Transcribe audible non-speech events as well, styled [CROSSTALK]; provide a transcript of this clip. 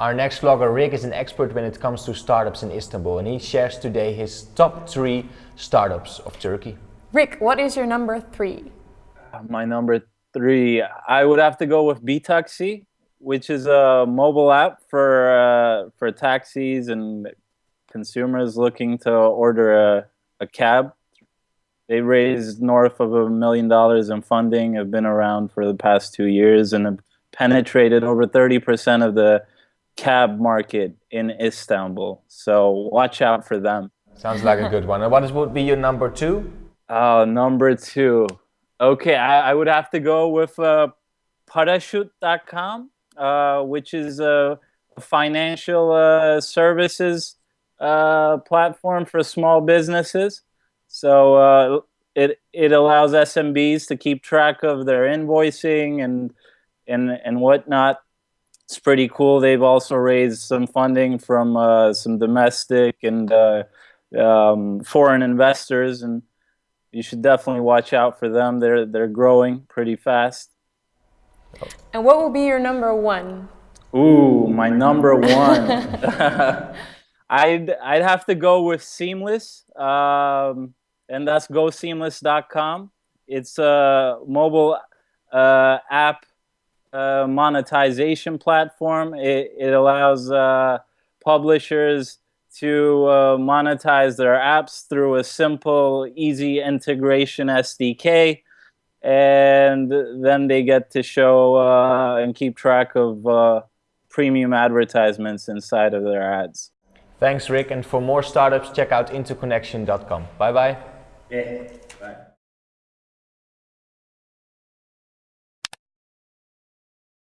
Our next vlogger Rick is an expert when it comes to startups in Istanbul and he shares today his top three startups of Turkey. Rick, what is your number three? My number three, I would have to go with BiTaksi, which is a mobile app for uh, for taxis and consumers looking to order a, a cab. They raised north of a million dollars in funding, have been around for the past two years, and have penetrated over 30% of the cab market in Istanbul. So watch out for them. Sounds like a good one. And what would be your number two? Uh, number two. Okay, I, I would have to go with uh, Parachute.com, uh, which is a financial uh, services uh, platform for small businesses. So uh, it it allows SMBs to keep track of their invoicing and and and whatnot it's pretty cool. They've also raised some funding from uh, some domestic and uh, um, foreign investors, and you should definitely watch out for them. They're they're growing pretty fast. And what will be your number one? Ooh, my number one. [LAUGHS] [LAUGHS] I'd I'd have to go with Seamless, um, and that's GoSeamless.com. It's a mobile uh, app uh, monetization platform. It, it allows uh, publishers to uh, monetize their apps through a simple, easy integration SDK. And then they get to show uh, and keep track of uh, premium advertisements inside of their ads. Thanks, Rick. And for more startups, check out interconnection.com. Bye-bye. Yeah, bye.